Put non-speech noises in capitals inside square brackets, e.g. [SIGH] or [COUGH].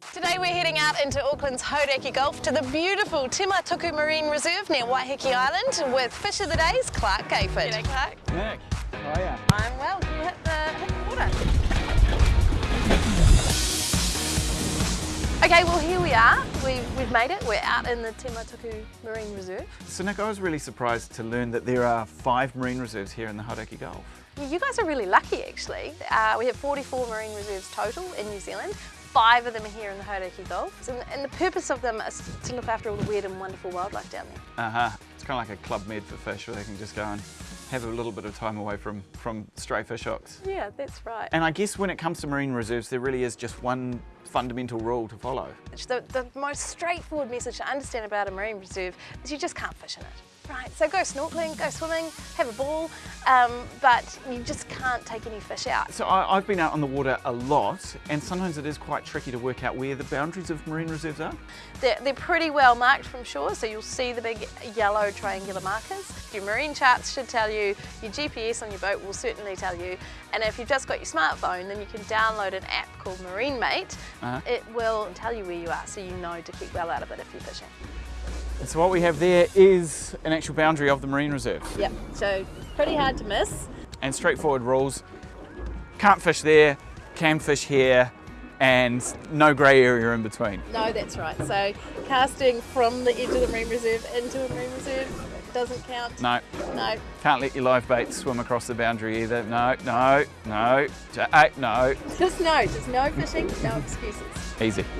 Today we're heading out into Auckland's Hauraki Gulf to the beautiful Te Matuku Marine Reserve near Waiheke Island with Fish of the Days, Clarke Gayford. G'day Clarke. Nick, how are ya? I'm well, can you hit the, hit the water? Okay, well here we are. We, we've made it. We're out in the Te Matuku Marine Reserve. So Nick, I was really surprised to learn that there are five marine reserves here in the Hauraki Gulf. You guys are really lucky actually. Uh, we have 44 marine reserves total in New Zealand. Five of them are here in the Hauraki Gulf. And, and the purpose of them is to look after all the weird and wonderful wildlife down there. Uh-huh. Kind of like a club med for fish where they can just go and have a little bit of time away from, from stray fish hooks. Yeah, that's right. And I guess when it comes to marine reserves, there really is just one fundamental rule to follow. The, the most straightforward message to understand about a marine reserve is you just can't fish in it. Right, so go snorkeling, go swimming, have a ball, um, but you just can't take any fish out. So I, have been out on the water a lot, and sometimes it is quite tricky to work out where the boundaries of marine reserves are. They're, they're pretty well marked from shore, so you'll see the big yellow triangular markers. Your marine charts should tell you, your GPS on your boat will certainly tell you, and if you've just got your smartphone, then you can download an app called Marine Mate. Uh -huh. It will tell you where you are, so you know to keep well out of it if you're fishing. So what we have there is an actual boundary of the marine reserve. Yep, so pretty hard to miss. And straightforward rules. Can't fish there, can fish here, and no grey area in between. No, that's right. So casting from the edge of the marine reserve into a marine reserve doesn't count? No. No. Can't let your live bait swim across the boundary either. No, no, no, ah, no. Just no. Just no fishing, no excuses. Easy. [LAUGHS]